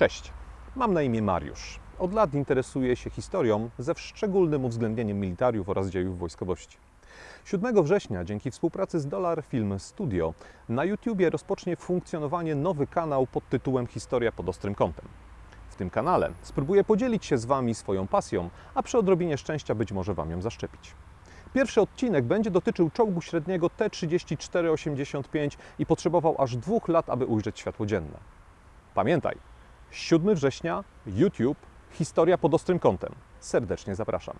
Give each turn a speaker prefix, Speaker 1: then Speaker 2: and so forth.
Speaker 1: Cześć, mam na imię Mariusz. Od lat interesuję się historią ze szczególnym uwzględnieniem militariów oraz dziejów wojskowości. 7 września dzięki współpracy z Dollar Film Studio na YouTubie rozpocznie funkcjonowanie nowy kanał pod tytułem Historia pod ostrym kątem. W tym kanale spróbuję podzielić się z Wami swoją pasją, a przy odrobinie szczęścia być może Wam ją zaszczepić. Pierwszy odcinek będzie dotyczył czołgu średniego T-34-85 i potrzebował aż dwóch lat, aby ujrzeć światło dzienne. Pamiętaj, 7 września, YouTube, Historia pod ostrym kątem. Serdecznie zapraszam.